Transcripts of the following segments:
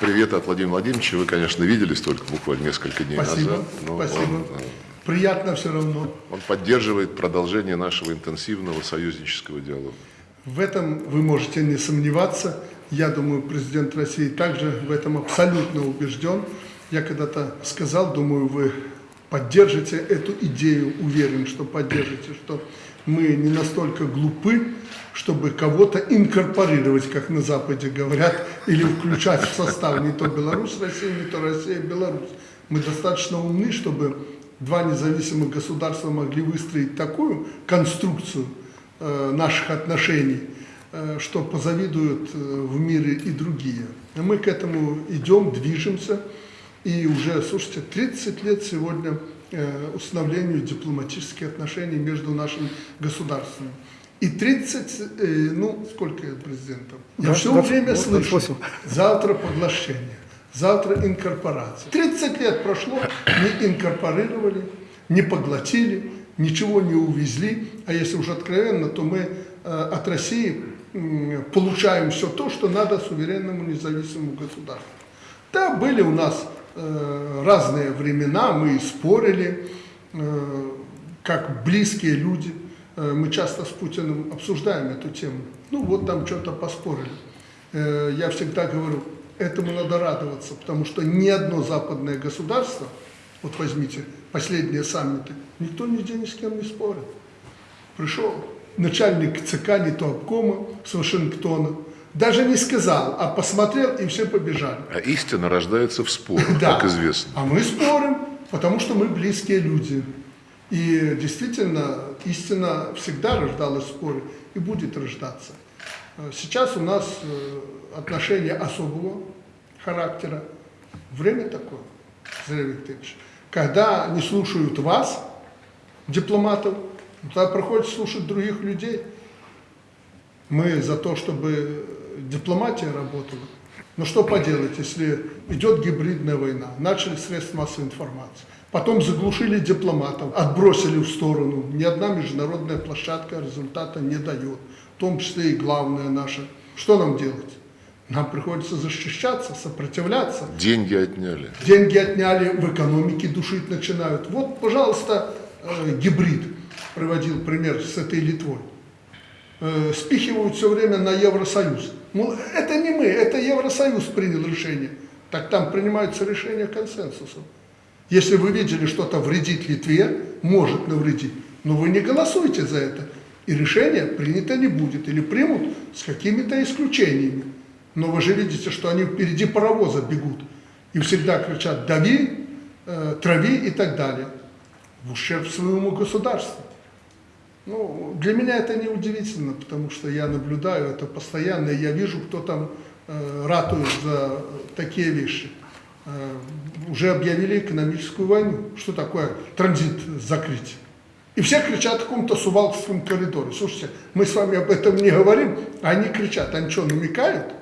Привет от Владимира Владимировича. Вы, конечно, виделись только буквально несколько дней Спасибо, назад. но спасибо. Он, э, Приятно все равно. он поддерживает продолжение нашего интенсивного союзнического диалога. В этом вы можете не сомневаться. Я думаю, президент России также в этом абсолютно убежден. Я когда-то сказал, думаю, вы поддержите эту идею, уверен, что поддержите, что мы не настолько глупы, чтобы кого-то инкорпорировать, как на Западе говорят, или включать в состав не то Беларусь, Россия, не то Россия, Беларусь. Мы достаточно умны, чтобы два независимых государства могли выстроить такую конструкцию э, наших отношений, э, что позавидуют э, в мире и другие. Мы к этому идем, движемся. И уже, слушайте, 30 лет сегодня установлению дипломатических отношений между нашими государствами. И 30, э, ну, сколько я президентом? Я Да, все 20, время вот, слышу, 28. завтра поглощение, завтра инкорпорация. 30 лет прошло, не инкорпорировали, не поглотили, ничего не увезли. А если уж откровенно, то мы э, от России получаем все то, что надо суверенному независимому государству. Да, были у нас э, разные времена, мы спорили, э, как близкие люди. Э, мы часто с Путиным обсуждаем эту тему. Ну вот там что-то поспорили. Э, я всегда говорю, этому надо радоваться, потому что ни одно западное государство, вот возьмите последние саммиты, никто нигде ни с кем не спорит. Пришел начальник ЦК, не то обкома с Вашингтона, даже не сказал, а посмотрел, и все побежали. А истина рождается в спорах, Да. как известно. А мы спорим, потому что мы близкие люди. И действительно, истина всегда рождалась в споре и будет рождаться. Сейчас у нас э, отношения особого характера. Время такое, Зря Викторович. Когда не слушают вас, дипломатов, тогда приходится слушать других людей. Мы за то, чтобы дипломатия работала. Но что поделать, если идет гибридная война, начали средства массовой информации, потом заглушили дипломатов, отбросили в сторону. Ни одна международная площадка результата не дает, в том числе и главное наше. Что нам делать? Нам приходится защищаться, сопротивляться. Деньги отняли. Деньги отняли, в экономике душить начинают. Вот, пожалуйста, э, гибрид. Приводил пример с этой Литвой. Э, спихивают все время на Евросоюз. Ну, это не мы, это Евросоюз принял решение. Так там принимаются решения консенсусом. Если вы видели, что-то вредит Литве, может навредить, но вы не голосуйте за это. И решение принято не будет. Или примут с какими-то исключениями. Но вы же видите, что они впереди паровоза бегут. И всегда кричат «дави», э, «трави» и так далее. В ущерб своему государству. Ну, для меня это не удивительно, потому что я наблюдаю это постоянно, я вижу, кто там э, ратует за такие вещи. Э, уже объявили экономическую войну. Что такое транзит закрыть? И все кричат в каком-то сувалкском коридоре. Слушайте, мы с вами об этом не говорим, а они кричат. Они что, намекают?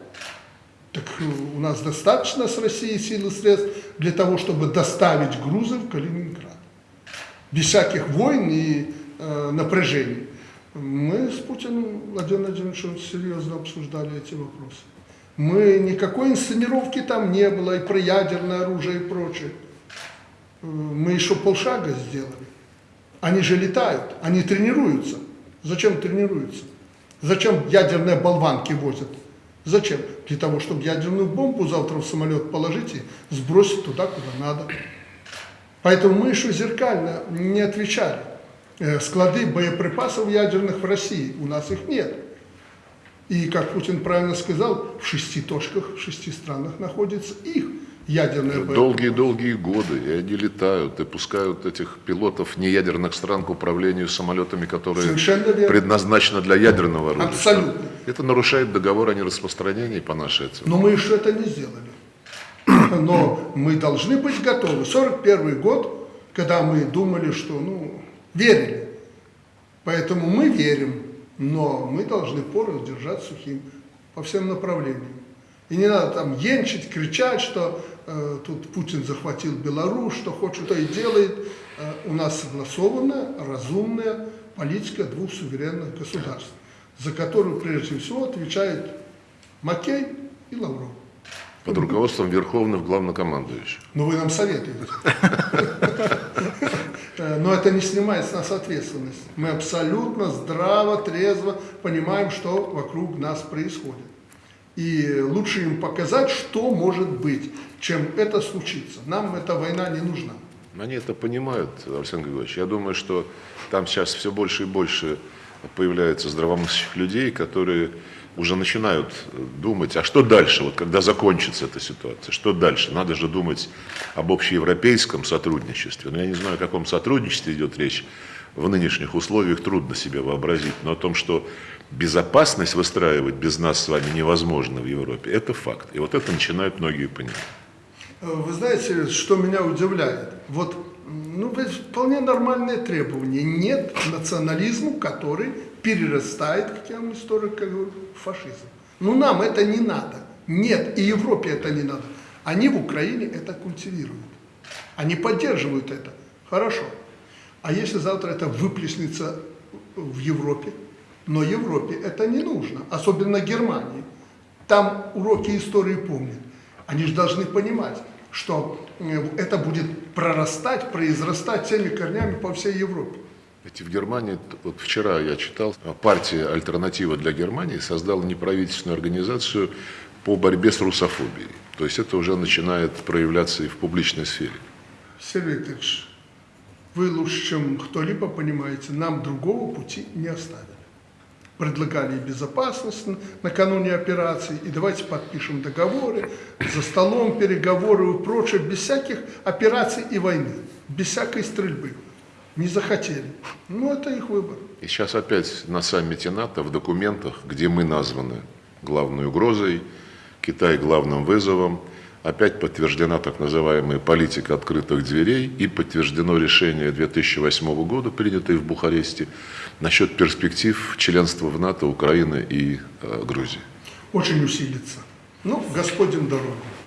Так э, у нас достаточно с Россией сил и средств для того, чтобы доставить грузы в Калининград. Без всяких войн и напряжений. Мы с Путиным, Владимиром Владимировичем, серьезно обсуждали эти вопросы. Мы, никакой инсценировки там не было, и про ядерное оружие и прочее. Мы еще полшага сделали. Они же летают, они тренируются. Зачем тренируются? Зачем ядерные болванки возят? Зачем? Для того, чтобы ядерную бомбу завтра в самолет положить и сбросить туда, куда надо. Поэтому мы еще зеркально не отвечали. Э, Склады боеприпасов ядерных в России, у нас их нет. И, как Путин правильно сказал, в шести точках, в шести странах находится их ядерные боеприпасы. Долгие-долгие годы, и они летают, и пускают этих пилотов неядерных стран к управлению самолетами, которые предназначены для ядерного оружия. Абсолютно. Это нарушает договор о нераспространении по нашей оценке. Но мы еще это не сделали. Но мы должны быть готовы. 41 год, когда мы думали, что, ну, верили. Поэтому мы верим, но мы должны порох держать сухим по всем направлениям. И не надо там енчить, кричать, что э, тут Путин захватил Беларусь, что хочет, то и делает. Э, у нас согласованная, разумная политика двух суверенных государств, за которую прежде всего отвечает Маккей и Лавров. Под руководством верховных главнокомандующих. Ну, вы нам советуете. Э, Но это не снимает с нас ответственность. Мы абсолютно здраво, трезво понимаем, что вокруг нас происходит. И лучше им показать, что может быть, чем это случится. Нам эта война не нужна. Они это понимают, Александр Григорьевич. Я думаю, что там сейчас все больше и больше появляется здравомыслящих людей, которые уже начинают думать, а что дальше, вот когда закончится эта ситуация, что дальше? Надо же думать об общеевропейском сотрудничестве. Но я не знаю, о каком сотрудничестве идет речь. В нынешних условиях трудно себе вообразить, но о том, что безопасность выстраивать без нас с вами невозможно в Европе, это факт. И вот это начинают многие понимать. Э, Вы знаете, что меня удивляет? Вот, ну, вполне нормальное требование. Нет национализму, который перерастает, как я вам историк говорю, фашизм. Ну, нам это не надо. Нет, и Европе это не надо. Они в Украине это культивируют. Они поддерживают это. Хорошо. А если завтра это выплеснется в Европе? Но Европе это не нужно, особенно Германии. Там уроки истории помнят. Они же должны понимать, что э, это будет прорастать, произрастать теми корнями по всей Европе. Ведь в Германии, вот вчера я читал, партия «Альтернатива для Германии» создала неправительственную организацию по борьбе с русофобией. То есть это уже начинает проявляться и в публичной сфере. Сергей вы лучше, чем кто-либо понимаете, нам другого пути не оставили. Предлагали безопасность накануне операции, и давайте подпишем договоры, за столом переговоры и прочее, без всяких операций и войны, без всякой стрельбы. Не захотели. Ну, это их выбор. И сейчас опять на саммите НАТО в документах, где мы названы главной угрозой, Китай главным вызовом, опять подтверждена так называемая политика открытых дверей и подтверждено решение 2008 года, принятое в Бухаресте, насчет перспектив членства в НАТО Украины и э, Грузии. Очень усилится. Ну, Господь им дорогу.